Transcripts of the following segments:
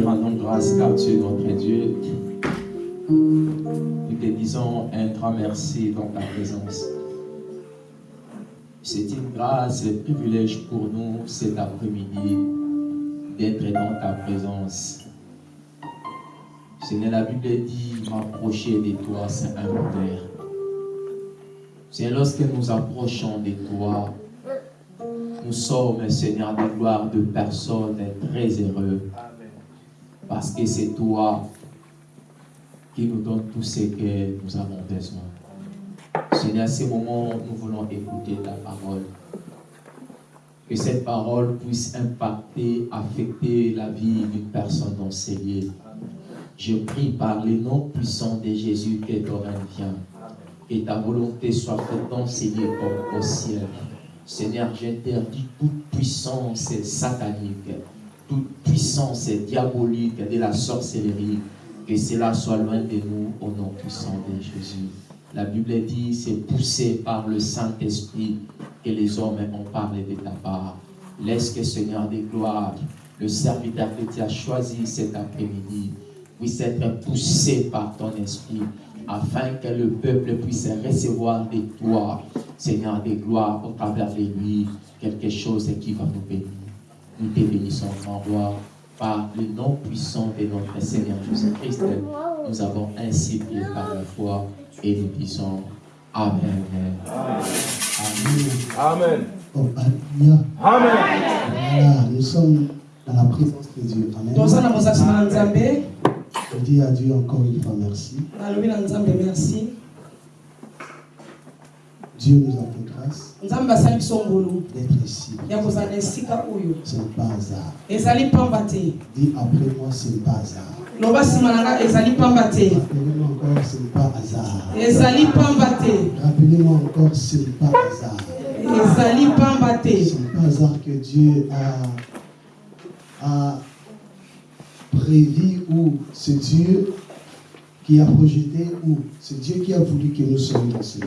te rendons grâce car tu es notre Dieu. Nous te disons un grand merci dans ta présence. C'est une grâce et un privilège pour nous cet après-midi d'être dans ta présence. Seigneur, la Bible dit, m'approcher de toi, c'est inventaire. C'est lorsque nous approchons de toi, nous sommes, Seigneur, des gloires de personnes très heureux. Parce que c'est toi qui nous donne tout ce que nous avons besoin. Seigneur, à ce moment, nous voulons écouter ta parole. Que cette parole puisse impacter, affecter la vie d'une personne lieux. Je prie par le nom puissant de Jésus que ton vient. Et ta volonté soit faite lieux comme au ciel. Seigneur, j'interdis toute puissance satanique, toute puissance diabolique de la sorcellerie, que cela soit loin de nous au nom puissant de Jésus. La Bible dit, c'est poussé par le Saint-Esprit que les hommes ont parlé de ta part. Laisse que Seigneur des gloires, le serviteur que tu as choisi cet après-midi, puisse être poussé par ton esprit, afin que le peuple puisse recevoir de toi, Seigneur des gloires, au travers de lui, quelque chose qui va nous bénir. Nous te bénissons, grand roi, par le nom puissant de notre Seigneur Jésus-Christ. Nous avons ainsi prié par la foi et nous disons Amen. Amen. Amen. Amen. Voilà, nous sommes dans la présence de Dieu. Amen. Je dis à Dieu encore une fois merci. Dieu nous a fait grâce d'être ici. Ce n'est pas hasard. Dis après moi, ce n'est pas hasard. loba nsima na nga ezali pamba te Rappelez-moi encore, ce n'est pas hasard. ezali pamba te Rappelez-moi encore, ce n'est pas hasard. ezali pamba te Ce n'est pas hasard que Dieu a, a prévu ou c'est Dieu qui a projeté ou c'est Dieu qui a voulu que nous soyons dans ce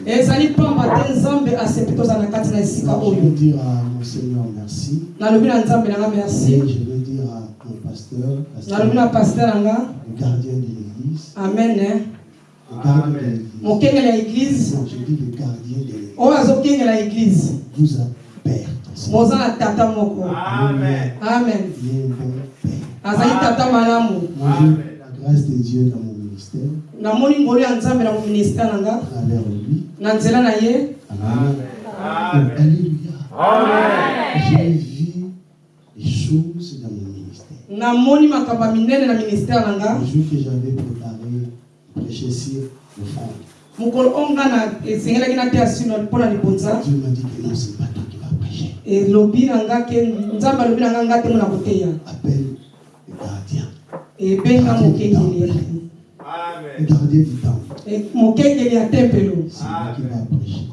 je veux dire à mon Seigneur merci. Et merci je veux dire à mon pasteur, pasteur le gardien de l'église, amen eh. le gardien de l'église. je dis le gardien de l'église. eglize Vous a père. Amen. amen Il est un bon père. azali tata malamu Moi, j'ai la grâce de Dieu dans mon ministère, namoni ngolu ya nzambe na moministere na nga. Na nzela na ye. Namoni makambo ya minene na ministere na nga. Mokolo oyo nga na esengelaki na te ya sino mpo na libonza elobi na nga ke nzambe alobi na nga nga ntengo na koteya ebenga mokengeli Le gardien du ya tempelo C'est lui qui va prêcher.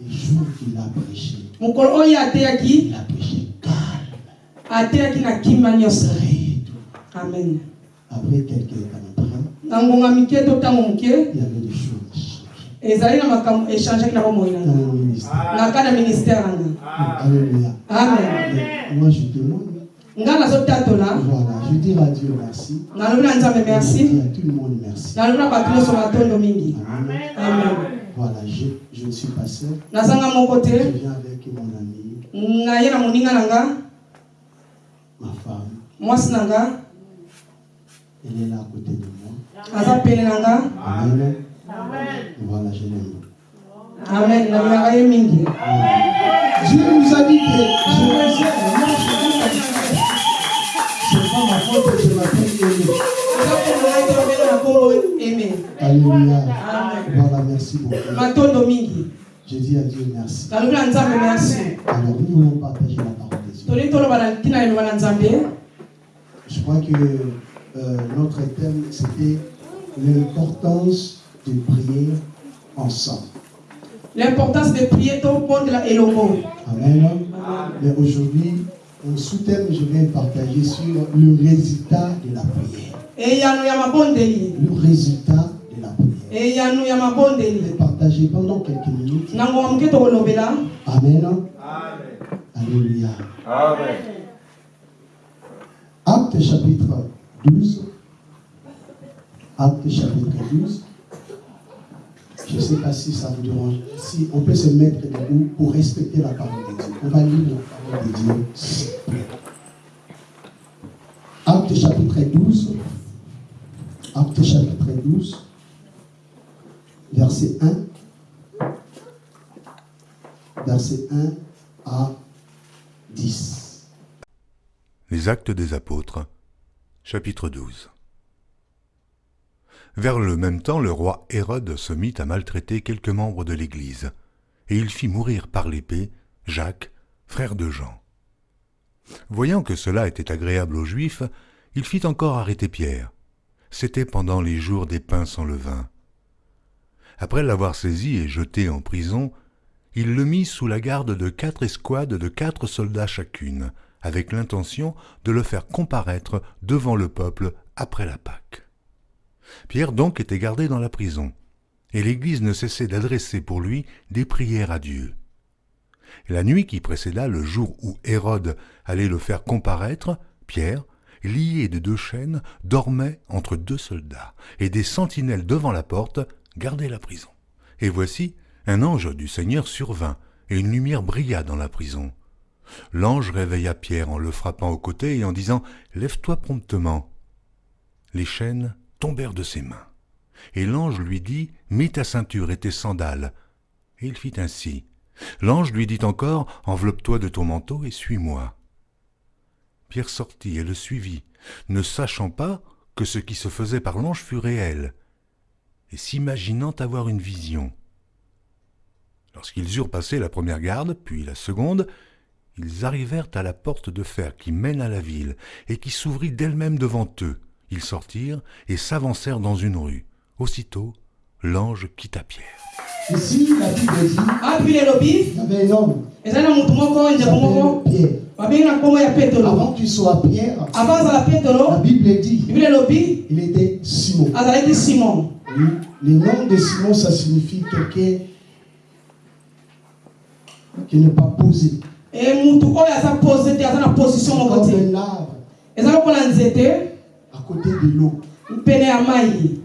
Les jours qu'il a prêché, ateyaki il a prêché. Calme. amen. Après quelques temps, il y avait des choses. ezali na makambo echangeaki na bomoi na nga na ka na ministère. Na nga Alléluia. amen. Moi, je témoigne. Voilà, je dis à Dieu merci. nzambe Je merci dis à tout le monde merci. Amen. amen Voilà, je, je ne suis pas seul. nazanga moko Je viens avec mon ami, ma femme. nga Elle est là à côté de moi. nga Amen. Voilà, je l'aime. amen ye mingi Dieu nous a dit que je vous aime. Eme Alléluia. amen Voilà, merci beaucoup. matondo mingi Je dis à Dieu merci. Alors, nous voulons partager la parole de Dieu. toli toloba na ntina eloba na nzambe Je crois que euh, notre thème, c'était l'importance de prier ensemble. l'importance de prier tobondela elongo Amen. Mais aujourd'hui, mon sous-thème, je vais partager sur le résultat de la prière. Le résultat de la prière. Je vais partager pendant quelques minutes. tokolobela Amen. Alléluia. Amen. Acte chapitre 12. Acte chapitre 12. Je ne sais pas si ça vous dérange. Si on peut se mettre debout pour respecter la parole de Dieu. On va lire la parole de Dieu. Acte chapitre 12. Acte chapitre 12. Verset 1. Verset 1 à 10. Les actes des apôtres. Chapitre 12. Vers le même temps, le roi Hérode se mit à maltraiter quelques membres de l'Église, et il fit mourir par l'épée Jacques, frère de Jean. Voyant que cela était agréable aux Juifs, il fit encore arrêter Pierre. C'était pendant les jours des pains sans levain. Après l'avoir saisi et jeté en prison, il le mit sous la garde de quatre escouades de quatre soldats chacune, avec l'intention de le faire comparaître devant le peuple après la Pâque. Pierre donc était gardé dans la prison, et l'Église ne cessait d'adresser pour lui des prières à Dieu. La nuit qui précéda le jour où Hérode allait le faire comparaître, Pierre, lié de deux chaînes, dormait entre deux soldats, et des sentinelles devant la porte gardaient la prison. Et voici, un ange du Seigneur survint, et une lumière brilla dans la prison. L'ange réveilla Pierre en le frappant au côté et en disant Lève-toi promptement. Les chaînes tombèrent de ses mains. Et l'ange lui dit, Mets ta ceinture et tes sandales. Et il fit ainsi. L'ange lui dit encore, Enveloppe-toi de ton manteau et suis-moi. Pierre sortit et le suivit, ne sachant pas que ce qui se faisait par l'ange fut réel, et s'imaginant avoir une vision. Lorsqu'ils eurent passé la première garde, puis la seconde, ils arrivèrent à la porte de fer qui mène à la ville, et qui s'ouvrit d'elle-même devant eux. Ils sortirent et s'avancèrent dans une rue. Aussitôt, l'ange quitta Pierre. Ici, la Bible dit Ah, puis les lobbies, il y avait un homme s'appelait Pierre. petelo Avant qu'il soit Pierre, avant la petelo Bible dit il était Simon. Oui, Le nom de Simon, ça signifie quelqu'un qui n'est pas posé. e mutu oyo aza pose te aza na position moko te un arbre eza lokola nzete à côté de l'eau. pene ya mai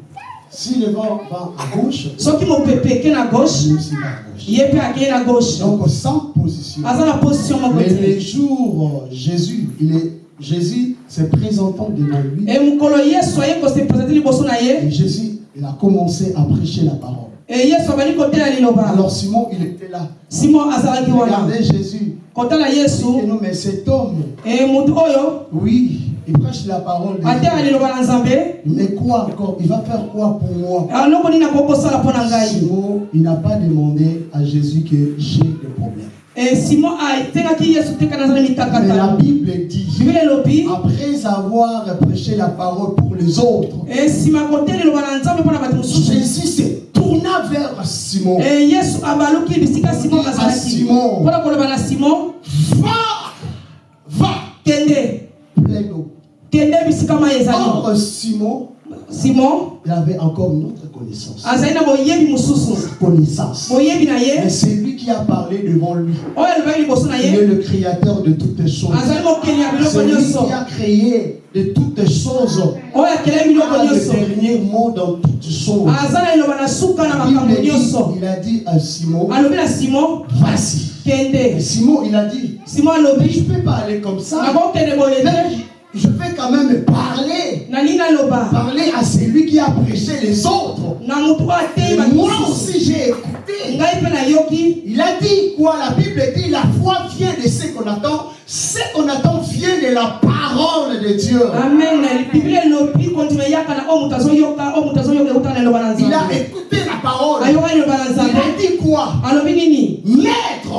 Si le vent va à gauche, soki mopepe eke na gauche gauche. ye mpe akei na gauche Donc sans position. aza na position moko Mais le jour, Jésus, il est, Jésus se présentant devant lui, et Jésus, il a commencé à prêcher la parole. Alors Simon, il était là. simon regardait Jésus. kotala Il dit, yesu non, mais cet homme, oui, il prêche la parole de Dieu. Mais quoi encore? Il va faire quoi pour moi? Ngai Simon, il n'a pas demandé à Jésus que j'ai des problèmes. e simon na Mais la Bible dit, après avoir prêché la parole pour les autres, Jésus se tourna vers Simon. e Ah, na koloba na simon Va, va, mai ezali Or, Simon, simon? il avait encore une autre connaissance. Connaissance. Mais c'est lui qui a parlé devant lui. Il est le créateur de toutes choses. ya biloko C'est lui qui a créé de toutes choses. biloko a le dernier mot dans toutes choses. Il, dit- il a dit à Simon, na simon il a dit, simon je ne peux pas aller comme ça. Mais je vais quand même parler. Parler à celui qui a prêché les autres. Et moi aussi, j'ai écouté. Il a dit quoi? La Bible dit la foi vient de ce qu'on attend. Ce qu'on attend vient de la parole de Dieu. amen. Il a écouté la parole. Il a dit quoi? Maître,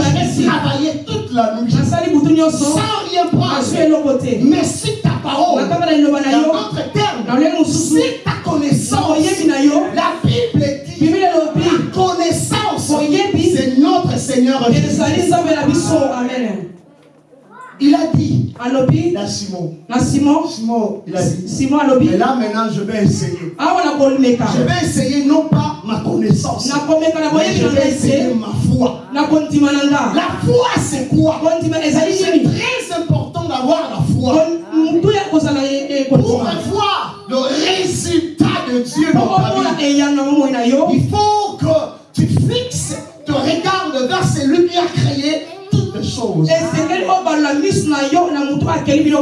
j'ai travaillé toute la nuit. Sans rien prendre. Mais si ta parole, dans d'autres termes, si ta na connaissance, la Bible dit, la connaissance, c'est notre Seigneur Jésus. amen Il a dit alobi à Simon, na simon. Simon, il a dit, simon alobi mais là maintenant je vais essayer. na komeka Je vais essayer non pas ma connaissance, na mais je vais essayer ma foi. na La foi c'est quoi? C'est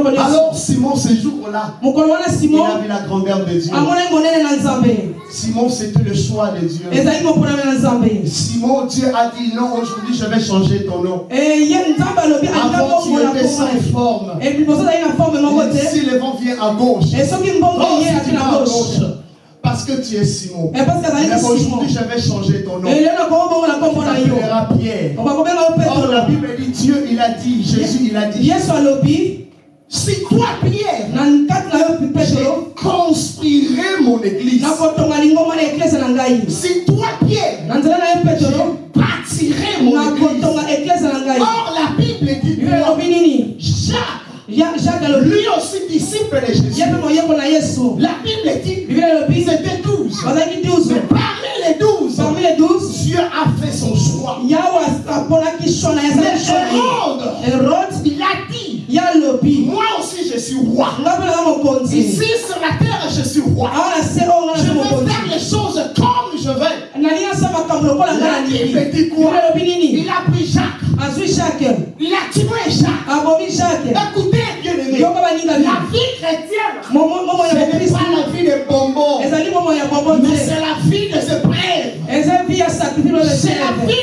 Alors Simon, ce jour-là, il a vu la grandeur de Dieu. Simon, c'était le choix de Dieu. Simon, Dieu a dit non, aujourd'hui je vais changer ton nom. Avant tu étais sans forme. Et si le vent vient à gauche, oh, si tu à gauche, parce que tu es Simon. Mais aujourd'hui, je vais changer ton nom. Tu t'appelleras Pierre. Or, la Bible dit Dieu, il a dit, Jésus, il a dit. Si toi, Pierre, je construirai mon église. Si toi, Pierre, je bâtirai mon église. Or, la Bible dit Jacques, lui aussi disciple de Jésus. La Bible dit c'était douze. Mais parmi les douze, parmi les douze, Dieu a fait son choix. Mais Hérode, il a dit je suis roi. Ici sur la terre je suis roi. Je veux faire les choses comme je veux. La Bible dit quoi Il a pris Jacques. Il a tué Jacques. Écoutez, bien aimé. La vie chrétienne, ce n'est pas la vie de bonbons. Mais c'est la vie de ce prêtre. C'est la vie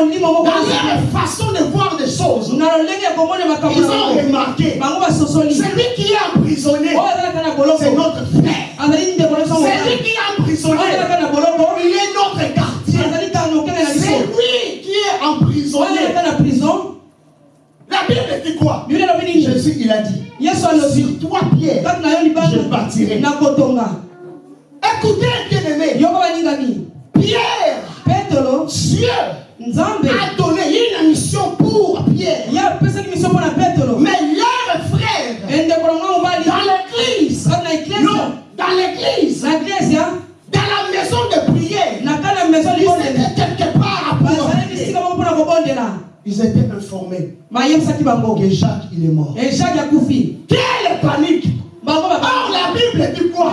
Dans leur façon de voir des choses, ils ont remarqué. Celui qui est emprisonné, boloko. c'est notre frère. Celui qui est emprisonné, boloko. il est notre na C'est lui qui est emprisonné. prison. La Bible dit quoi? Jésus, il a dit. Sur toi, Pierre, je kotonga. Écoutez, bien aimé, Yoko baningani. Pierre. Dieu. A donné une mission pour Pierre. Mais leur frère, dans l'église, non, dans l'église, ya. dans la maison de prière, ils étaient quelque part à kobondela Ils étaient informés. Bango que Jacques, il est mort. e jacques akufi Quelle panique. Bango Or, la Bible dit quoi?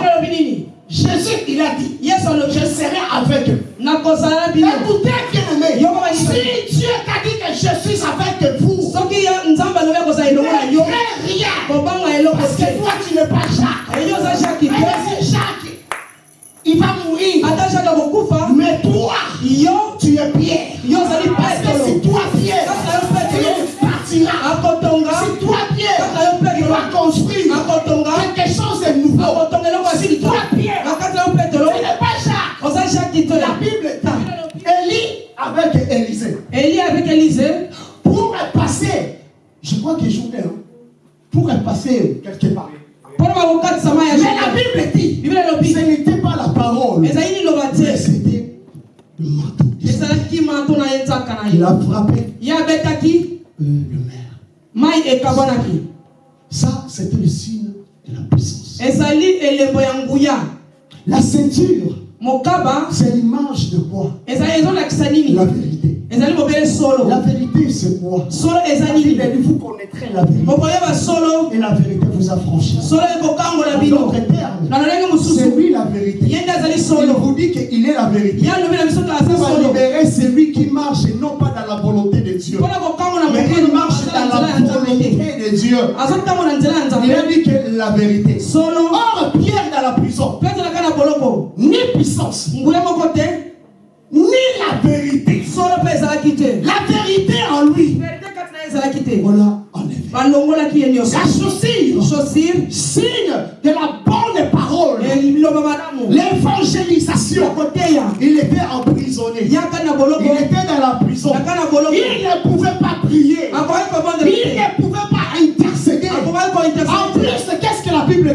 Jésus, il a dit alobi Je serai avec eux. Écoutez, bien aimé, Yoko Banisa. si Dieu t'a dit que je suis avec vous, ne rien. Parce que toi, tu n'es pas Jacques. eyo oza jacques te Mais si Jacques, il va mourir. akokufa Mais toi, yo tu es Pierre. Parce que si toi, Pierre, tu partiras. Si toi, Pierre, tu vas construire quelque chose de nouveau. akotonga eloko ya Si sika toi, Pierre, nakati na yo petelo tu n'es pas Jacques. La Bible dit Élie avec Élisée. eli avec élise Pour passer, je crois que journée, hein, pour passer quelque part. Mais la Bible dit. Ce n'était pas la parole, mais c'était le manteau. Il a frappé. Euh, le maire. Ça, c'était le signe de la puissance. La ceinture c'est l'image de quoi? La vérité. La vérité, c'est quoi? Vous connaîtrez la vérité. Et la vérité vous affranchira. En d'autres termes, c'est lui la vérité. Il vous dit qu'il est la vérité. Pour libérer celui qui marche et non pas dans la volonté de Dieu. Mais de Dieu. Il a dit que la vérité. Or, Pierre dans la prison, ni puissance, ni la vérité. La vérité en lui. Voilà enlevé. La chaussure, signe de la bonne parole. L'évangélisation. Il était emprisonné. Il était dans la prison. Il ne pouvait pas prier. Il ne pouvait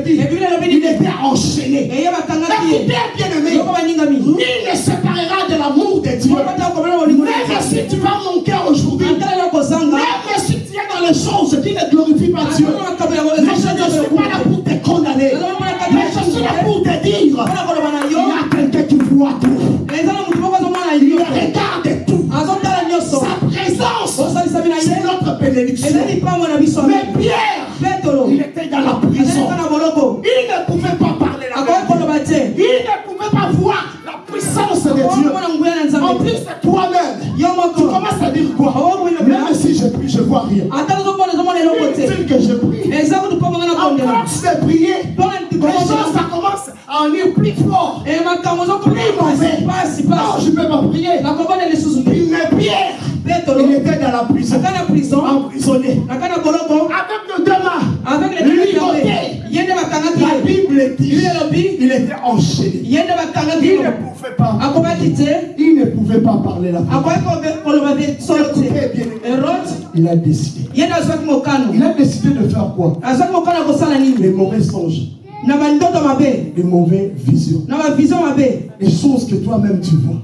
dit Il était enchaîné. Écoutez, bien aimé, nul ne séparera de l'amour de Dieu. Même si tu vas manquer aujourd'hui, même si tu es dans les choses qui ne glorifient pas Dieu, mais je ne suis pas là quoi Même si je prie, je ne vois rien. Inutile que je prie. De prier, les choses ça commence à en plus fort? Plus mauvais. Non, je ne peux pas prier. Mais Pierre, il était dans la prison. Emprisonné. La Bible dit il était enchaîné. Il ne pouvait pas. Il ne pouvait pas parler la. Il a décidé. Il a décidé de faire quoi? Les mauvais songes les mauvaises visions. Les choses que toi-même tu vois.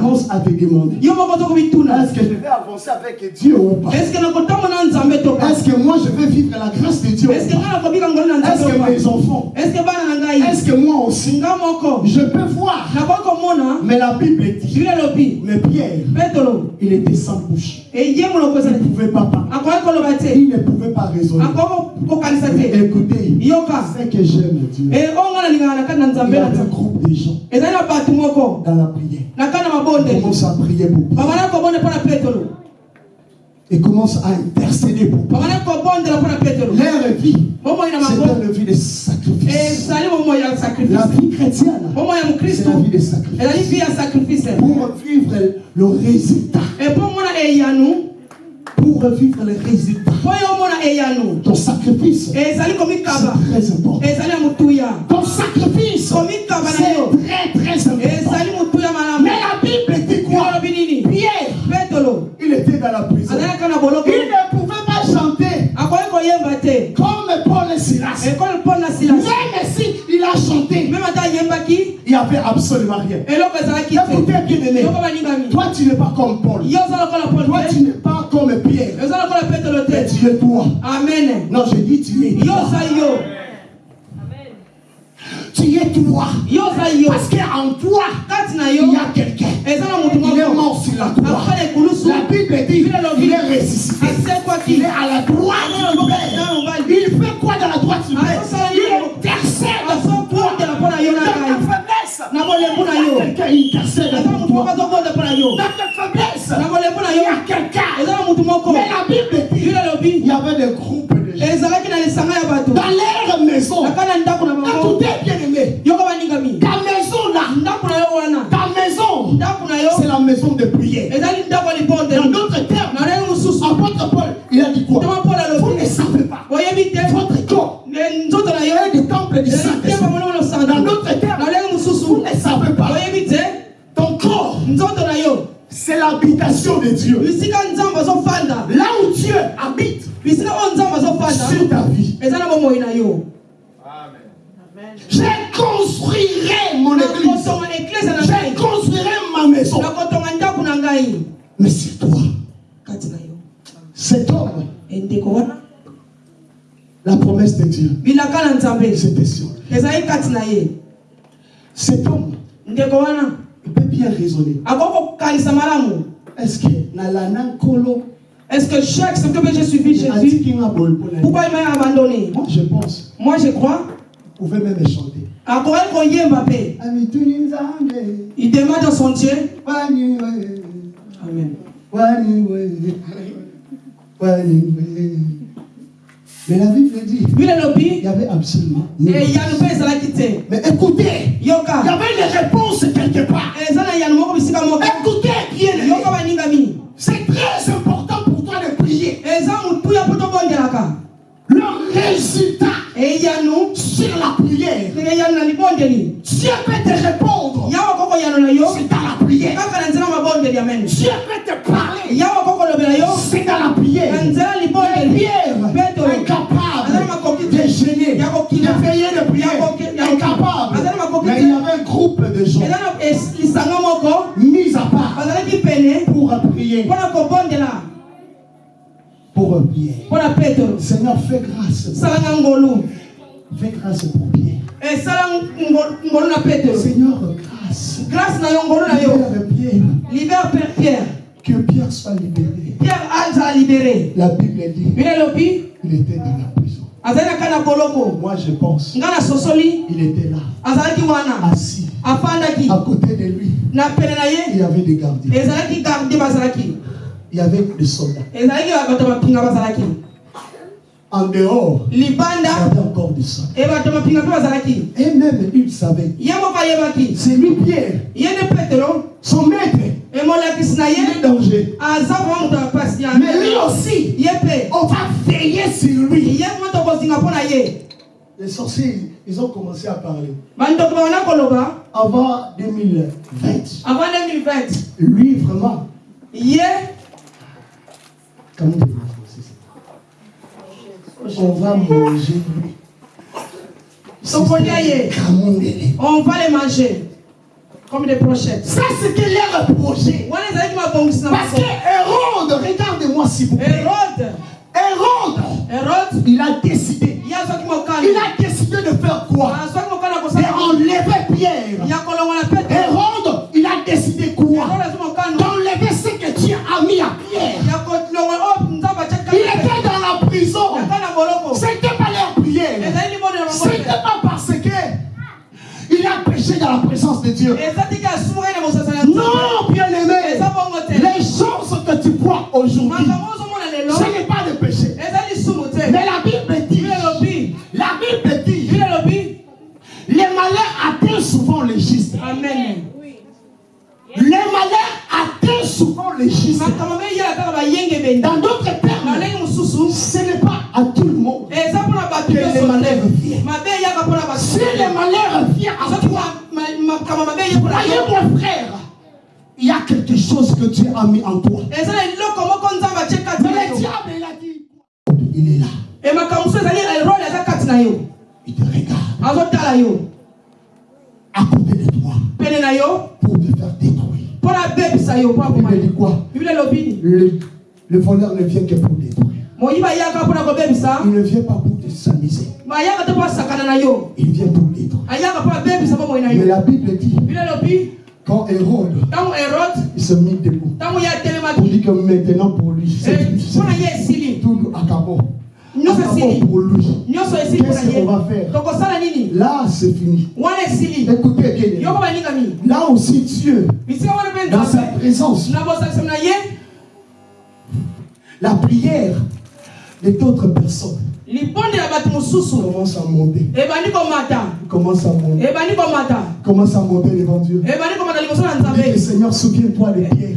Commence à te demander. Est-ce que je vais avancer avec Dieu ou pas? Est-ce que moi je vais vivre la grâce de Dieu Est-ce que mes enfants? Est-ce que moi aussi? Je peux voir. Mais la Bible dit. Mais Pierre, il était sans bouche. Il ne pouvait pas parler. Il ne pouvait pas raisonner. Écoutez, c'est que j'aime Dieu. Il y a un groupe de gens dans la prière. Commence à prier beaucoup. Et commence à intercéder beaucoup. Leur vie, c'est une vie de sacrifice. La vie chrétienne, c'est la vie de sacrifice. Pour vivre le résultat. Pour revivre les résultats. Ton sacrifice, c'est très important. Ton sacrifice, c'est très très important. Mais la Bible dit quoi? Pierre, dans la prison. Il ne pouvait pas chanter comme Paul et Silas. Même si il a chanté, il n'y avait absolument rien. Écoutez bien aimé, toi tu n'es pas comme Paul. Toi tu n'es pas comme Pierre. Mais tu es toi. Amen. Non, je dis tu es toi. Parce qu'en toi, il y a quelqu'un. Il est mort sur la croix. La Bible dit il est ressuscité. Il est à la droite. Du Père. Il fait quoi dans la droite du Père Il intercède pour toi. Dans ta faiblesse, il y a quelqu'un qui intercède pour toi. Dans ta faiblesse, il y a quelqu'un. Mais la Bible dit il y avait des groupes de gens. Dans leur maison, écoutez bien aimé, ta maison là, ta maison, c'est la maison de prière. Dans d'autres termes, apôtre Paul, il a dit quoi? Vous ne savez pas. Votre corps est des temples du Saint-Esprit. Dans d'autres termes, vous ne savez pas. Ton corps, c'est l'habitation de Dieu. Là où Dieu habite, sur ta vie. Je construirai mon église. Je construirai ma maison. Mais c'est toi. Cet homme, la promesse de Dieu, c'était sûr. Cet homme, il peut bien raisonner. Est-ce que est-ce que chaque ce que j'ai suivi Jésus, pourquoi il m'a abandonné? Moi je pense. Moi je crois. Vous pouvez même chanter. Il demande à son Dieu. Amen. Mais la Bible dit il y avait absolument Mais écoutez, il y avait une réponse quelque part. Écoutez bien. C'est très important pour toi de prier. Le résultat sur la prière. Dieu peut te répondre. C'est dans la prière. Dieu peut te parler. C'est dans la prière. Pierre est incapable de gêner, de payer de prière. Incapable. Mais il y avait un groupe de gens mis à part pour prier. Pour. Seigneur, fais grâce. Fais grâce pour Pierre. Seigneur, grâce. Grâce. Libère Pierre. Pierre. Que Pierre soit libéré. Pierre a libéré. La Bible dit. Il était dans la prison. Moi je pense. Il était là. Assis. À côté de lui. Il y avait des gardiens. Il y avait des soldats. En dehors, il y avait encore des soldats. Et même il savait. C'est lui Pierre. Son maître. Il est danger. Mais lui aussi, on va veiller sur lui. Les sorciers, ils ont commencé à parler. Avant 2020. Avant 2020. Lui, vraiment. On va manger. On va les manger. Comme des brochettes. Ça, c'était leur projet. Parce que Hérode, regardez-moi si vous plaît. Hérode. Hérode. Hérode. Il a décidé. Il a décidé de faire quoi? D'enlever Pierre. Hérode, il a décidé quoi? Mis à Pierre. Il était dans la prison. C'était pas leur prière. C'était pas parce que il a péché dans la présence de Dieu. Non, bien aimé. Les choses que tu vois aujourd'hui, ce n'est pas de péché. Mais la Bible dit, la Bible dit, les malheurs atteignent souvent les justes. Amen. Les malheurs atteignent souvent les justes. Dans d'autres termes, ce n'est pas à tout le monde que les malheurs viennent. Si les malheurs viennent à toi, voyez mon frère, il y a quelque chose que Dieu a mis en toi. Mais le diable, il a dit, il est là. Il te regarde. À côté de toi. Il dit quoi le, le voleur ne vient que pour détruire. Il ne vient pas pour te s'amuser. Il vient pour détruire. Mais la Bible dit quand Hérode, il se mit debout. Pour dire que maintenant pour lui, c'est tout acabó. pour lui. Qu'est-ce qu'on va faire? Là, c'est fini. Écoutez bien. Là aussi, Dieu, dans sa présence, la prière de d'autres personnes commence à monter. Commence à monter. Commence à monter devant Dieu. Dis, Seigneur, souviens-toi de Pierre.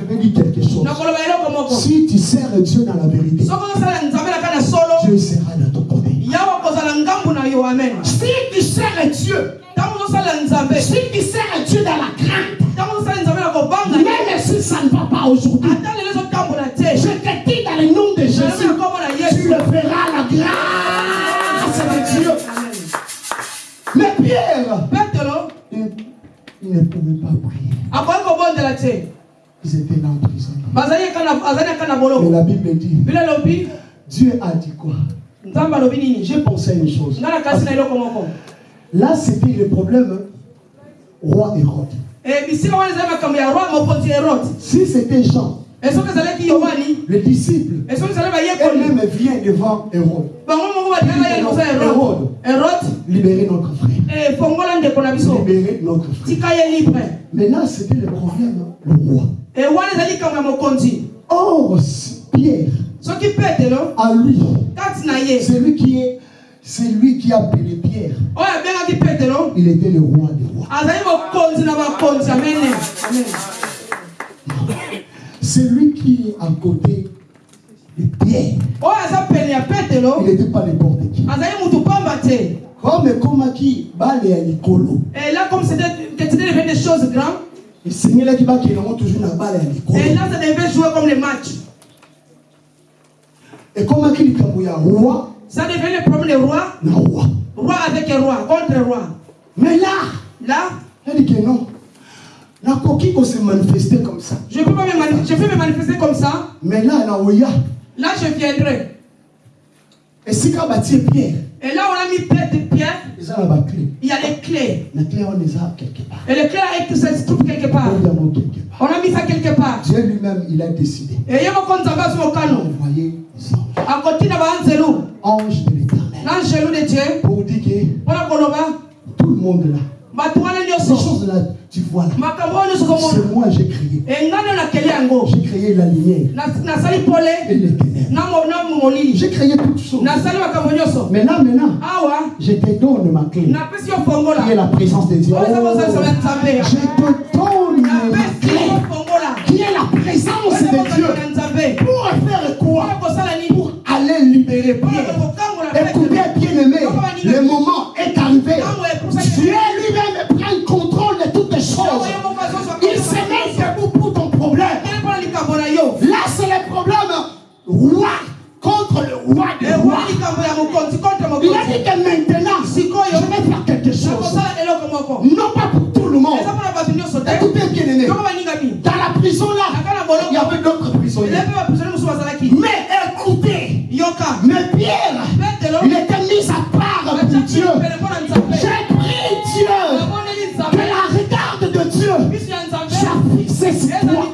Je vais dire quelque chose. Si tu sers Dieu dans la vérité, Dieu sera dans ton côté. Si tu sers Dieu, si tu sers Dieu dans la crainte, même si ça ne va pas aujourd'hui, je te dis dans le nom de Jésus, tu le feras la grâce de Dieu. Mais Pierre, il, ne pouvait pas prier. Ils étaient là en prison. Mais la Bible dit, Dieu a dit quoi? J'ai pensé à une chose. Là, c'était le problème roi Hérode. Eh, si c'était Jean, le disciple, elle-même vient devant Hérode. Hérode, libérer notre frère. Eh, libérer notre frère. Mais là, c'était le problème, le roi. Eh, Or, Pierre, à lui, c'est lui qui est c'est lui qui a appelé Pierre. Il était le roi des rois. C'est lui qui est à côté de Pierre. Il n'était pas n'importe qui. Comme comme qui bale ya likolo. Et là comme c'était des choses grandes. Et Seigneur qui va qui n'a toujours na bale ya likolo. Et là ça devait jouer comme les matchs. Et comme qui likambo ya roi ça devient le problème des rois. Le roi. Roi avec un roi, contre un roi. Mais là, là, elle dit que non. La coquille peut se manifester comme ça. Je peux, pas me, je peux me manifester comme ça. Mais là, là, Oya. Là, je viendrai. Et si quand bâtir Pierre. Et là, on a mis Pierre. Pierre il y a les clés. Les clés, on les a quelque part. Et les clés, ça se trouve quelque part. On a mis ça quelque part. Dieu lui-même, il a décidé. Et il y a envoyé les anges. À côté de Ange de l'éternel. L'ange de Dieu. Pour dire que tout le monde là. Ces choses-là, tu vois là. C'est moi j'ai créé. J'ai créé la lumière. Et les ténèbres. J'ai créé toutes choses. Maintenant, maintenant, je te donne ma clé. Qui est la présence de Dieu. Oh, je te donne ma clé. Qui est la présence de Dieu. Pour faire quoi? Pour aller libérer Pierre. Écoutez, bien aimé, le moment roi contre le roi des rois. Il a dit que maintenant, je vais faire quelque chose. Non pas pour tout le monde. Écoutez bien aimé. Dans la prison là, il y avait d'autres prisonniers. Mais écoutez, mais Pierre, il était mis à part pour Dieu. J'ai pris Dieu. Que la regarde de Dieu soit fixée sur toi.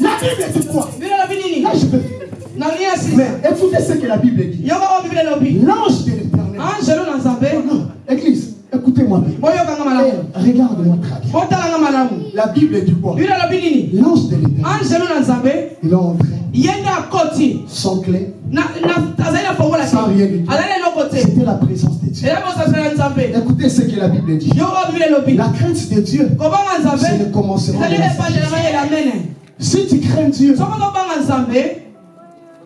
La Bible dit quoi Là, je peux mais écoutez ce que la Bible dit. L'ange de l'éternel. Église, écoutez-moi bien. Regarde-moi très bien. La Bible dit quoi L'ange de l'éternel. Il est entré. Sans clé. Sans rien du tout. C'était la présence de Dieu. Écoutez ce que la Bible dit. La crainte de Dieu, c'est le commencement de la Si tu crains Dieu,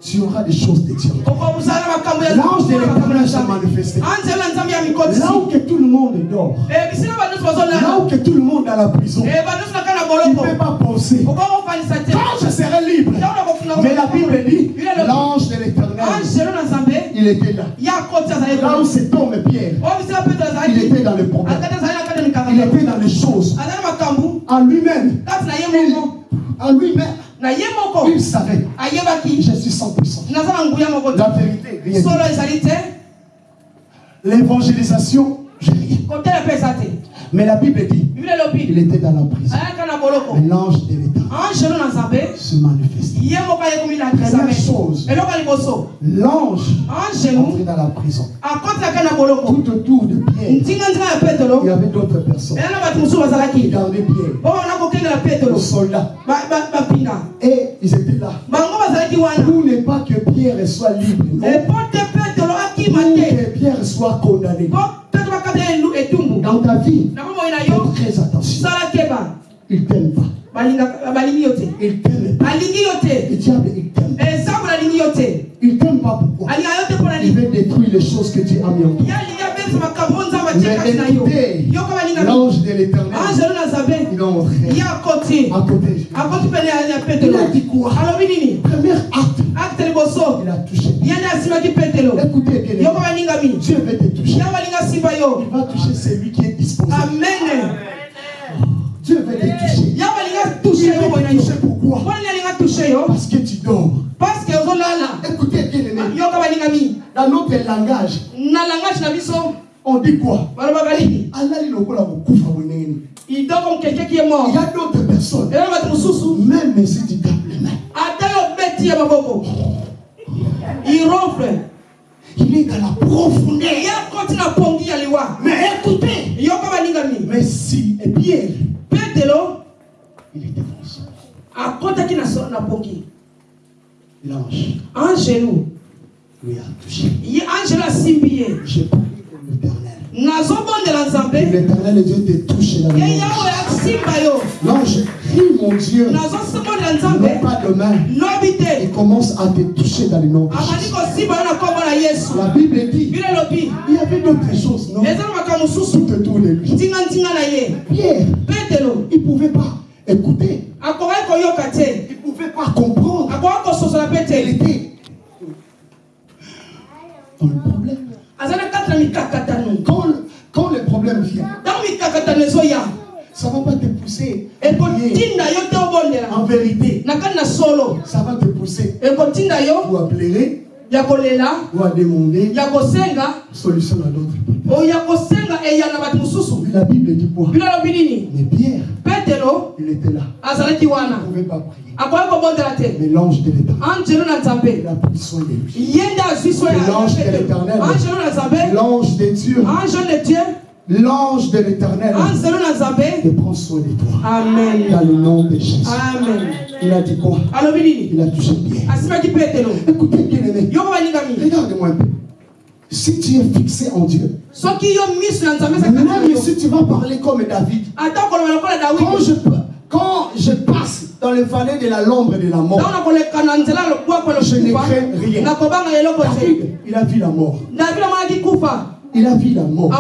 tu auras des choses de Dieu. L'ange de l'éternel s'est manifesté. Là où que tout le monde dort. Là où que tout le monde est à la prison. Il ne peut pas penser. Quand je serai libre. Mais la Bible dit, l'ange de l'éternel, il était là. Là où c'est homme Pierre, il était dans le problème. Il était dans les choses. En lui-même. En lui-même. Il savait. Je suis sans puissance. La vérité, rien. L'évangélisation. Mais la Bible dit, il était dans la prison. L'ange de l'État se manifeste. Première chose, l'ange est entré dans la prison. Tout autour de Pierre, il y avait d'autres personnes qui gardaient Pierre. Les soldats. Et ils étaient là. Pour ne pas que Pierre soit libre. Pour que Pierre soit condamné. Dans ta vie, fais très attention. Ils ne t'aiment pas. yo te alingi yo te esango nalingi yo te il t'aime pas. Pourquoi? Il veut détruire les choses que Dieu a mis en toi l'ange de l'éternel il à côté. Il a dit quoi? Premier acte. Il a touché. Écoutez bien. Dieu veut te toucher. Il va toucher celui qui est disposé. Amen. Dieu veut te toucher. Il veut te pourquoi? Parce que tu dors. Parce que écoutez bien dans notre langage on dit quoi? Il dort comme quelqu'un qui est mort. Il y a d'autres personnes. Même si tu tapes les mains. Il ronfle. Il est dans la profondeur. Mais écoutez. Mais si et Pierre petelo. Il était conscient akotaki na so- na pongi. L'ange. Angelo lui a touché. Ye angelo asimbi ye j'ai l'éternel. L'éternel Dieu te touche yo. L'ange crie mon Dieu. Non pas de main. Lobi te. Il commence à te toucher dans le nom la Bible dit il y avait d'autres choses non? Tout autour de lui. Pierre il pouvait pas écouter. Il pouvait pas comprendre. Il était dans le problème quand le, quand le problème vient ntango mikakatano ezoya ça va pas te pousser. En vérité ça va te pousser. Ou à pleurer ou à demander solution à d'autres. Problèmes mais la Bible dit quoi? Mais Pierre il était là. Il ne pouvait pas prier. Te mais l'ange de l'éternel il a pris soin de lui L'ange de l'Éternel. l'ange de Dieu l'ange de l'éternel. Il prend soin de toi. Amen. Dans le nom de Jésus. Amen. Il a dit quoi? Il a touché Pierre. Écoutez bien aimé regarde-moi un peu si tu es fixé en Dieu même si tu vas parler comme David quand je, quand je passe dans le vallée de la l'ombre de la mort Je ne crains rien. David il a vu la mort il a vu la mort.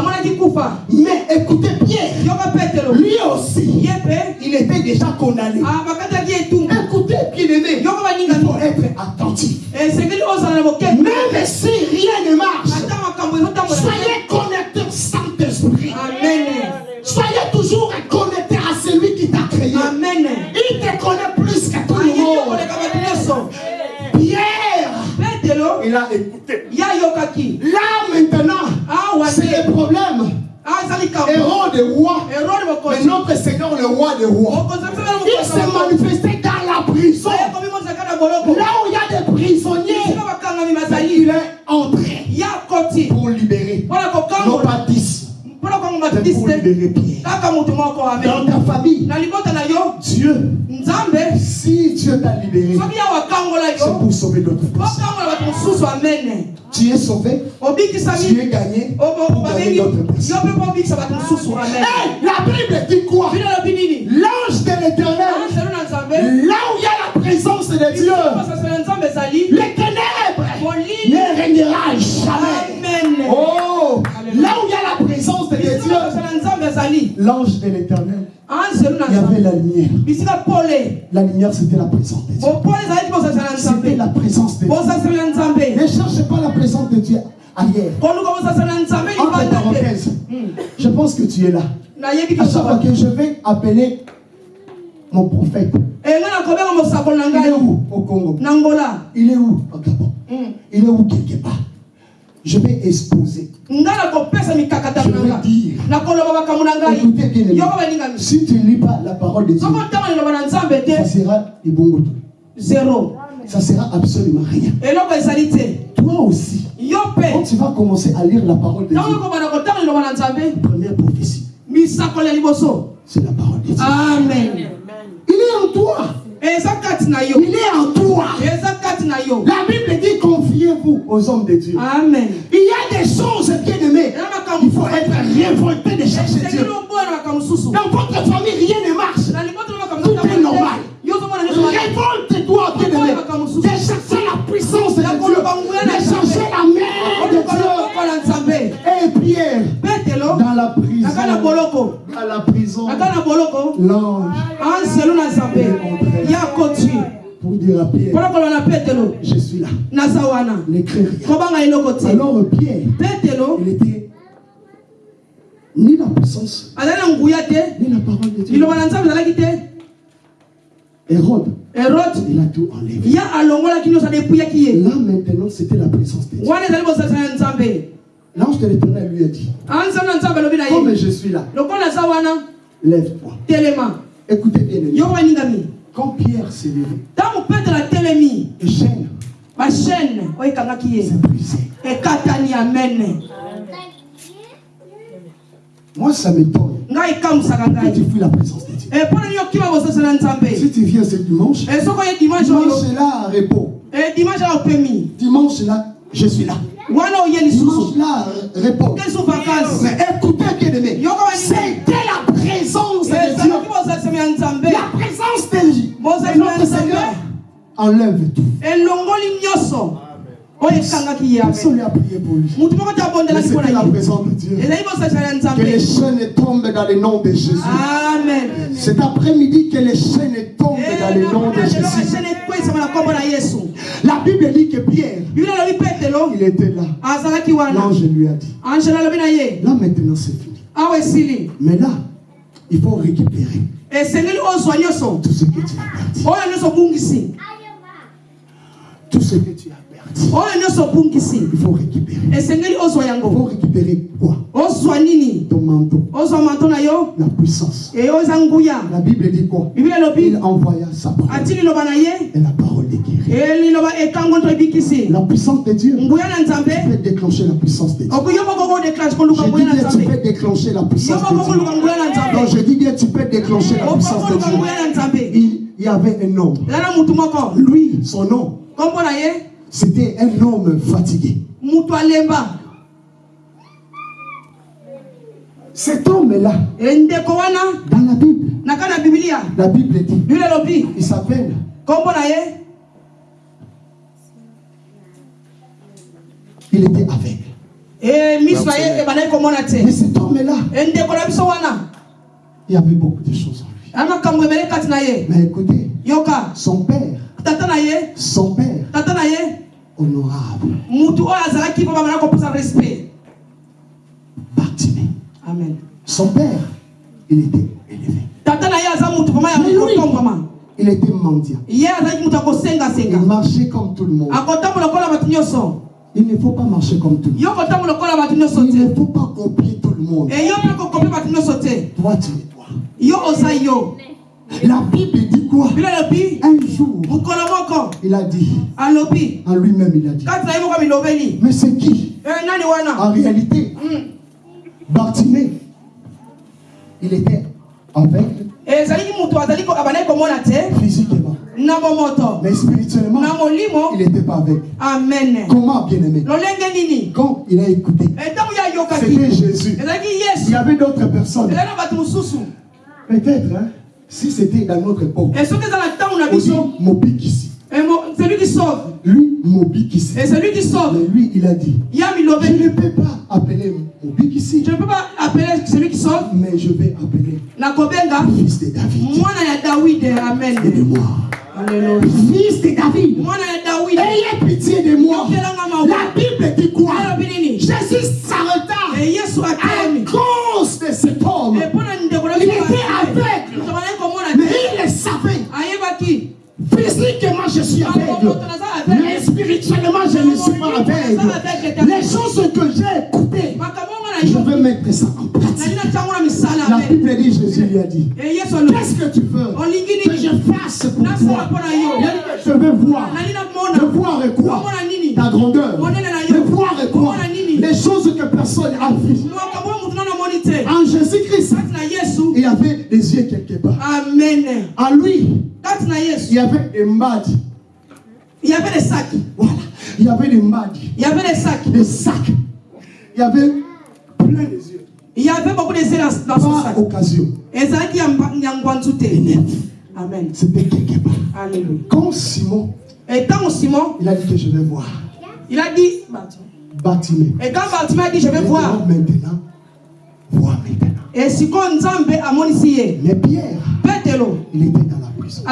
Mais écoutez Pierre petelo lui aussi mpe il était déjà condamné. Ah, écoutez bien aimé. Il faut être attentif. Bokebi même si rien ne marche soyez connectés Saint-Esprit. Amen. Soyez toujours connectés à celui qui t'a créé. Amen. Il te connaît il a écouté. Là maintenant awa c'est le problème. Aza likambo héros de roi mais notre Seigneur le roi des rois. Mpe il s'est manifesté dans la prison. na boloko là où il y a des prisonniers. Il est entré pour libérer. Non pas dans ta famille. Dieu. Si Dieu t'a libéré c'est pour sauver d'autres personnes. tu es sauvé. Tu es gagné pour gagner d'autres personnes. Hey, la Bible dit quoi? L'ange de l'éternel, là où il y a la présence de Dieu, molili. ne régnera jamais. amen. Oh, là où il y a la présence de Dieu, l'ange de l'éternel, il y avait la lumière. La lumière, c'était la présence de Dieu. C'était la présence de Dieu. Ne cherchez pas la présence de Dieu ailleurs. Entre parenthèses, je pense que tu es là. À chaque fois kisoba que je vais appeler mon prophète, na il est où? Au Congo. Il est où? Au Gabon. Mm. Il est où quelque part? Je vais exposer. Je vais dire. Écoutez bien balingami Si tu ne lis pas la parole de Dieu, ça sera ibongoto. zero Ça sera absolument rien. Toi aussi, quand tu vas commencer à lire la parole de Dieu, première prophétie, c'est la parole de Dieu. amen. Il est en toi. Il est en toi. La Bible dit confiez-vous aux hommes de Dieu. Amen. Il y a des choses, bien-aimés. Il faut être révolté de chercher Dieu. Dans votre famille, rien ne marche. Tout est normal. Révolte-toi, bien-aimé. De chercher la puissance de Dieu. De prison. Dans la prison. L'ange. Pour dire à Pierre. Je suis là. Rien. Alors Pierre. Il était ni la puissance. Ni la parole de Dieu. Hérode. Hérode. Il a tout enlevé. Là maintenant c'était la présence de Dieu. L'ange de l'éternel lui a dit Comme je suis là, lève-toi. Écoutez bien. Quand Pierre s'est levé, et chaîne, ma chaîne, c'est brisé. Moi, ça m'étonne. Que tu fuis la présence de Dieu. Si tu viens ce dimanche, dimanche là, repos. Dimanche là, je suis là. Dimanche là, repos. Mais écoutez, bien aimé, c'était la présence de Dieu. La présence de Dieu. Et notre Seigneur enlève tout. Personne a prié pour lui. C'était la présence de Dieu. Que les chaînes tombent dans le nom de Jésus. Amen. Cet après-midi, que les chaînes tombent dans le nom de Jésus. La Bible dit que Pierre, il était là. L'ange lui a dit. Là maintenant c'est fini. Mais là, il faut récupérer tout ce que tu as perdu. Tout ce que tu as il faut récupérer. Il faut récupérer quoi? Ton manteau. La puissance. La Bible dit quoi? Il envoya sa parole. Et la parole de guérir. La puissance de Dieu. Tu peux déclencher la puissance de Dieu. Je dis bien, tu peux déclencher la puissance de Dieu. Donc je dis bien, tu peux déclencher la puissance de Dieu. Il y avait un homme. Lui, son nom. C'était un homme fatigué. Cet homme-là, dans la Bible, la Bible dit, il s'appelle il était aveugle. Mais cet homme-là, il y avait beaucoup de choses en lui. Mais écoutez, son père, son père, honorable. mutu oyo azalaki mpo bamana kopesa respect. Bartimée. amen. Son père il était élevé. Tata na ye aza mutu vraimen ya kotombama il était mendiant. Ye azalaki mutu akosengasenga. Il marchait comme tout le monde. Akotambola lokola bato nyonso. Il ne faut pas marcher comme tout le monde. il ne faut pas copier tout le monde. E te. Toi tu es toi la bible dit quoi? Un jour il a dit en lui-même il a dit. Mais c'est qui? E wana? En réalité Bartimée il était aveugle. Te. Physiquement. Mais spirituellement il n'était pas aveugle. Amen. Comment bien aimé lolenge nini? Quand il a écouté. Ayokaki c'était Jésus. Il y avait d'autres personnes. Peut-être hein, si c'était dans notre époque on dit Mobikisi mo- celui qui sauve. Lui Mobikisi et celui qui sauve. Mais lui il a dit je ne peux pas appeler Mobikisi je ne peux pas appeler celui qui sauve. Mais je vais appeler nakobenga fils de David. Ya dawide amen. Aidez-moi. Alléluia. fils de David. Ya dawide ayez pitié de moi. La Bible dit quoi? Jésus s'arrêta. E yesu à Physiquement, je suis aveugle. Mais spirituellement, je ne suis pas aveugle. Les choses que j'ai écoutées, je yo mettre ça en pratique. La Bible dit, Jésus lui a dit, qu'est-ce que tu veux que je fasse pour toi? Je veux voir. namona voir quoi? Ta grandeur. yo voir quoi? Les choses que personne n'a vues. En Jésus-Christ, il y avait des yeux quelque part. amen En lui, il y avait des mbadi. il y avait des sacs Voilà. Il y avait des mbadi. il y avait des sacs Des sacs. Il y avait plein de yeux. il y avait beaucoup de zéles dans son Pas sac occasion. amen C'était quelque part. alléluia Quand Simon, et simon il a dit que je vais voir. il a dit Bartimée. et quand Bartimée a dit je vais voir Maintenant, Et si nzambe amonisi ye Mais Pierre, petelo il était dans la prison.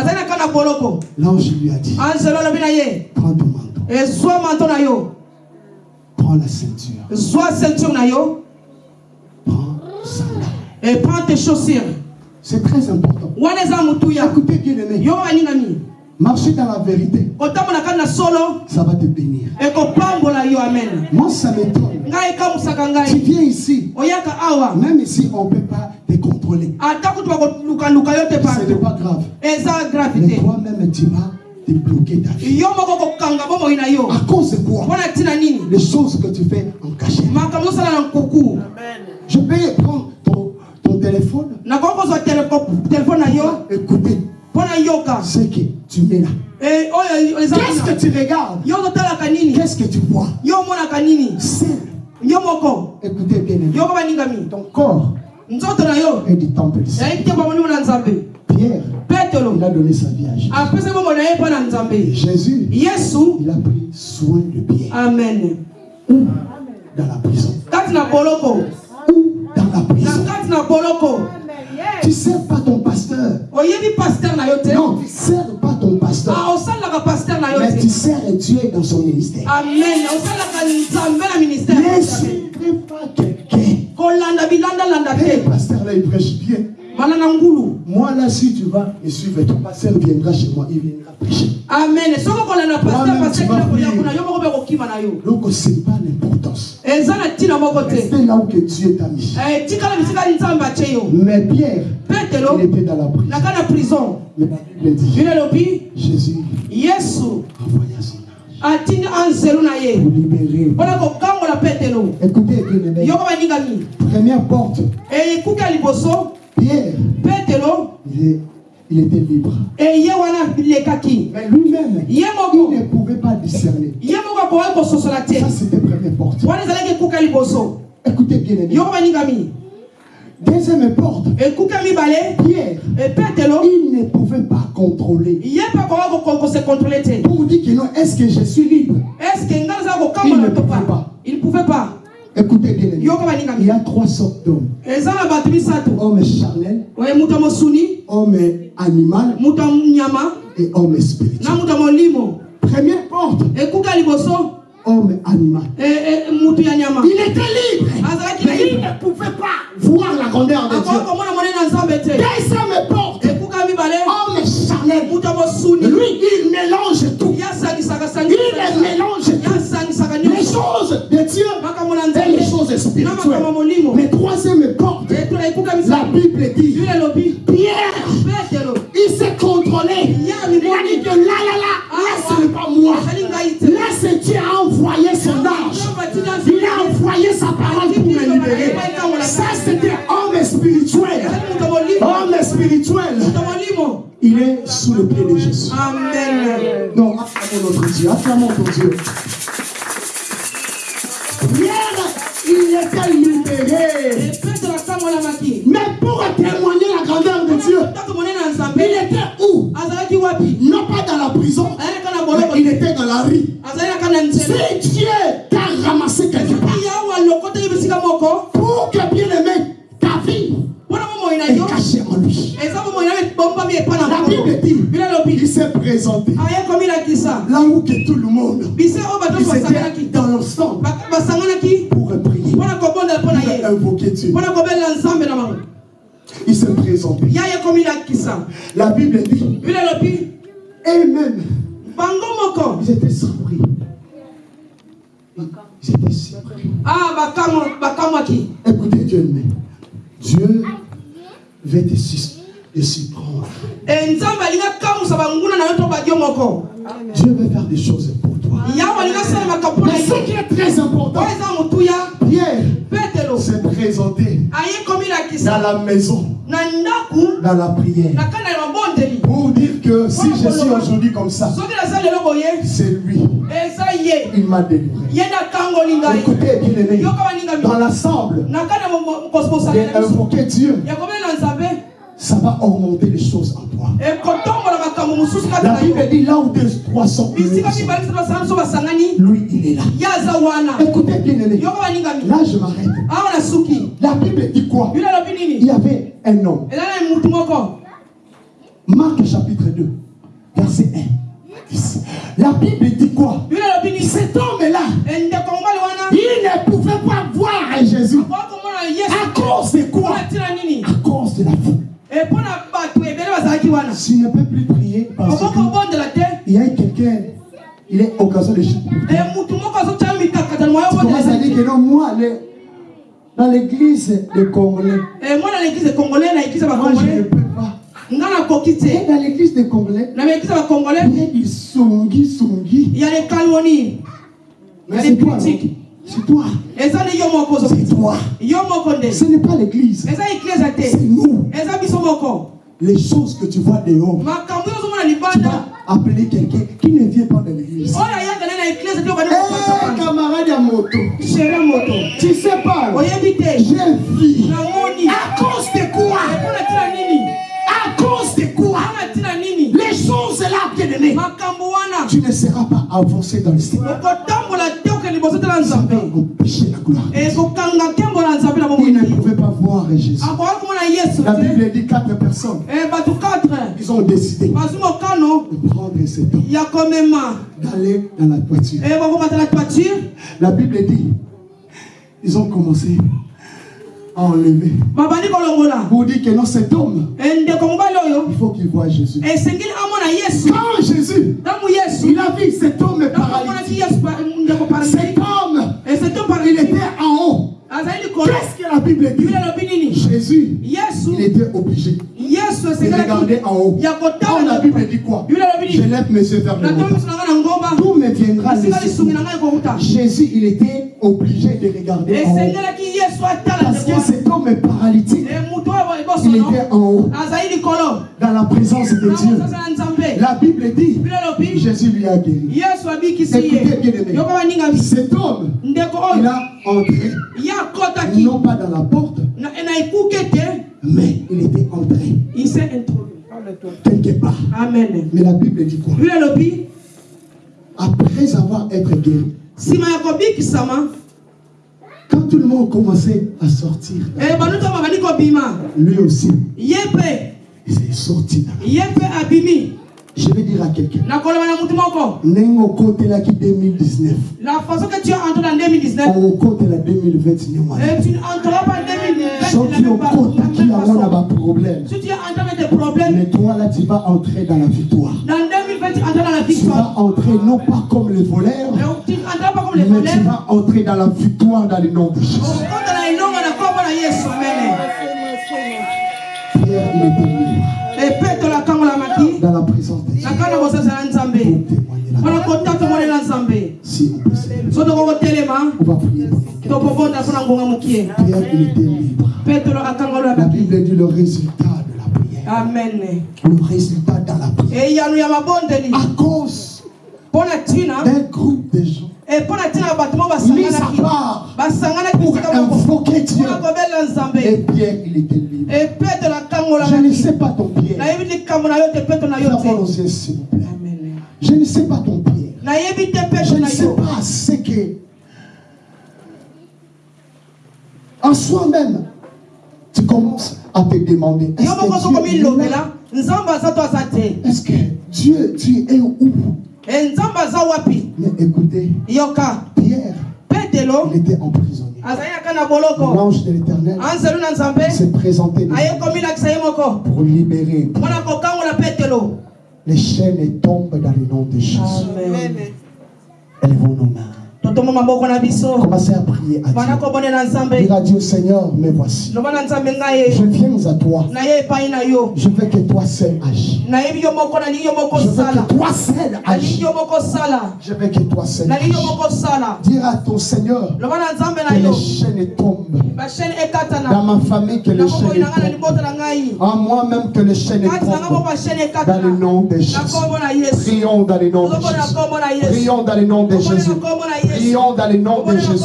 L'ange lui a dit, prends ton manteau, prends la ceinture, prends et prends tes chaussures. C'est très important. Écoutez bien aimé, marcher dans la vérité, ça va te bénir. Moi, ça m'étonne. Tu viens ici, même ici, on ne peut pas te contrôler. Ce n'est pas grave. Mais toi-même, tu vas te bloquer ta vie. À cause de quoi? Les choses que tu fais en cachette. Je vais prendre ton, ton téléphone, nakoki ce que tu mets là. Eh, Qu'est-ce que tu regardes? Qu'est-ce que tu vois? Moko. Écoutez bien, aimé. baningami ton corps est du temple Pierre, il a donné sa vie à Jésus. Jésus, yesu. il a pris soin de Pierre. amen. Où? Dans la prison. Où? Dans la prison. Tu sers pas Non, tu ne sers pas ton pasteur. Ah, Mais tu sers Dieu dans son ministère. amen Ne suivez pas quelqu'un. te pasteur là, il prêche bien. Moi là, si tu vas me suivre, ton pasteur viendra chez moi, il viendra prêcher. amen. Donc, ce n'est pas l'importance. Restez là où que Dieu t'a mis. Eh, Mais Pierre, il était dans la prison. Mais la Bible dit, Jésus envoya son ange. atindi anzelu na ye. Pour libérer. mpona kokangola petelo Première porte, ya liboso Pierre, il, il était libre. eye wana lekaki Mais lui-même, il ne pouvait pas discerner. ye moko akoki kososola te Ça, c'était première porte. wana ezalaki ekuki ya liboso. Écoutez bien, baningami Deuxième porte, Pierre, e petelo il ne pouvait pas contrôler. ye mpe akoki kose contrôle te Pour dire que non, est-ce que je suis libre? Estce nazala Il ne pouvait pa pas. il pouvait pas Écoutez bien, Il y a trois sortes d'hommes. Homme charnel, homme animal. Et homme spirituel. Première porte, homme animal. Il était libre. Mais il ne pouvait pas voir la grandeur de akoki Dieu. Deuxième porte, homme charnel. Lui, il mélange Il mélange tout. Les choses de Dieu et les choses spirituelles. Mais troisième porte, la Bible dit, Pierre, il s'est contrôlé. Il a dit que là, là, là, là, ce n'est pas moi. Là, c'est Dieu a envoyé son ange. Il a envoyé sa parole Non, acclamons notre Dieu. Acclamons ton Dieu. Pierre, comme ça, c'est lui. Il m'a délivré. Écoutez, bien aimé, dans l'ensemble, d'invoquer Dieu, ça va augmenter les choses en toi. kati La Bible dit là où deux, trois sont lui, il est là. Écoutez, bien aimé, là je m'arrête. La Bible dit quoi? Il y avait un homme. Marc chapitre 2, verset 1. La Bible dit quoi? Cet homme-là, il ne pouvait pas voir Jésus. À cause de quoi? À cause de la foule. Si ne peut plus prier parce qu'il y a quelqu'un, il est occasion de chier. Tu commences à dire que non, moi, dans l'église de Congolais, moi, dans l'église de Congolais, je peux l'église des congolais na l'église ya congolais il des songi songi il y a des calomnies des critiques c'est toi. C'est toi. Ce n'est pas l'église. C'est nous. Les choses que tu vois dehors. Tu vas appeler quelqu'un qui ne vient pas de l'église. Eh, camarade à moto. Tu sais pas. J'ai vu. À cause de quoi? À cause de quoi Les choses là, bien aimé. Tu ne seras pas avancé dans le Seigneur. Il ne pouvait pas voir Jésus. La Bible dit quatre personnes. Ils ont décidé de prendre cet homme. D'aller dans la toiture. La Bible dit, ils ont commencé enlevé. Pour dire que non, cet homme, il faut qu'il voit Jésus. Quand Jésus, il a vu cet homme paralytique. Cet homme, il était en haut. Qu'est-ce que la Bible dit? Jésus, il était obligé de regarder en haut. La Bible dit quoi? Je lève mes yeux vers le haut. Tout me viendra Jésus, il était obligé de regarder en haut. Parce que cet homme est paralytique. Il était en haut. Dans la présence de Dieu. La Bible dit Jésus lui a guéri. Écoutez bien aimé. Cet homme, il a entré non pas dans la porte, mais il était entré. Il s'est introduit. Quelque part. Amen. Mais la Bible dit quoi? Après avoir été guéri, quand tout le monde commençait à sortir, eh, lui aussi, il est sorti. Je vais dire à quelqu'un. Nengo côté là qui 2019. La façon que tu es entré en 2019. Au côté la 2020 Et tu n'entreras pas en 2020. Sauf qui au côté qui a un problème. Si tu es entré avec des problèmes. Mais toi là tu vas entrer dans la victoire. Dans 2020 tu entreras dans la victoire. Tu vas entrer non pas comme les voleurs. Tu n'entreras pas comme les voleurs. Mais tu vas entrer dans la victoire dans le nom de Jésus. Pierre il était dans la présence de Dieu. Si on peut on va prier. Pierre, il était libre. La Bible dit le résultat de la prière. Amen. Le résultat dans la prière. À cause d'un groupe de gens mis à part pour invoquer Dieu. Et Pierre, il était libre. Je ne sais pas ton Pierre. s'il vous plaît. Je ne sais pas ton Pierre. Je ne sais pas ce que... En soi-même, tu commences à te demander. Est-ce que Dieu, tu es où? Mais écoutez, Pierre, il était emprisonné. L'ange de l'éternel s'est présenté. Pour libérer. Les chaînes tombent dans le nom de Jésus. Elles vont nos mains. Commencez à prier à Dieu. Dire à Dieu, Seigneur, me voici. Je viens à toi. Je veux que toi seul agis. Je veux que toi seul agis. Je veux que toi seul agis. Dire à ton Seigneur que les chaînes tombent. Dans ma famille, que les chaînes tombent. En moi-même, que les chaînes tombent. Dans le nom de Jésus. Prions dans le nom de Jésus. Prions dans le nom de Jésus. Prions dans le nom de Jésus.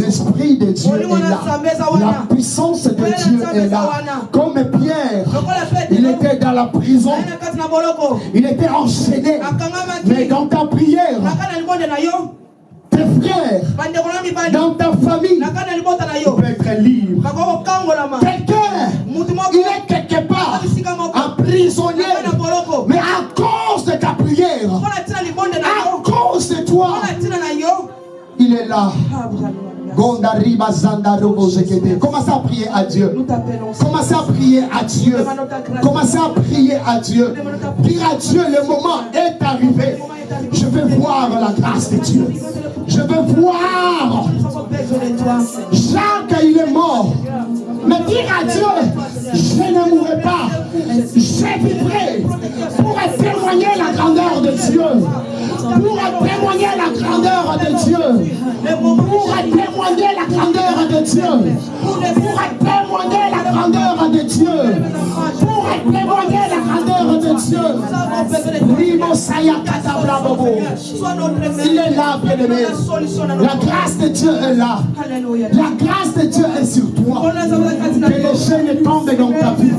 L'Esprit de Dieu est là. La puissance de Dieu est là. Comme Pierre, il était dans la prison. Il était enchaîné. Mais dans ta prière, tes frères, dans ta famille, tu peux être libre. Quelqu'un, il est quelque part emprisonné, mais à cause de ta prière, à cause de toi, il est là. Commencez à prier à Dieu? Commencez à prier à Dieu? Commencez à prier à Dieu? Dire à Dieu, le moment est arrivé. Je veux voir la grâce de Dieu. Je veux voir. Jacques, il est mort. Mais dire à Dieu, je ne mourrai pas. Je vivrai pour témoigner la grandeur de Dieu. Pour témoigner la grandeur de Dieu. Pour témoigner la grandeur de Dieu. Pour témoigner la grandeur de Dieu. Pour témoigner la grandeur de Dieu. Il est là, bien-aimé. La grâce de Dieu est là. La grâce de Dieu est sur toi. Que les chaînes tombent dans ta vie.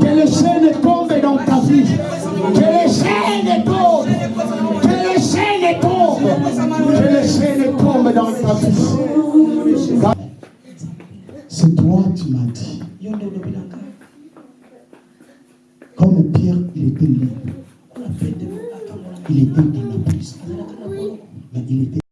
Que les chaînes tombent dans ta vie. Que les chaînes tombent. Que les chaînes tombent. Que les chaînes tombent dans ta vie. C'est toi qui m'as dit. Comme Pierre, il était libre. Il était dans la prison. Mais il était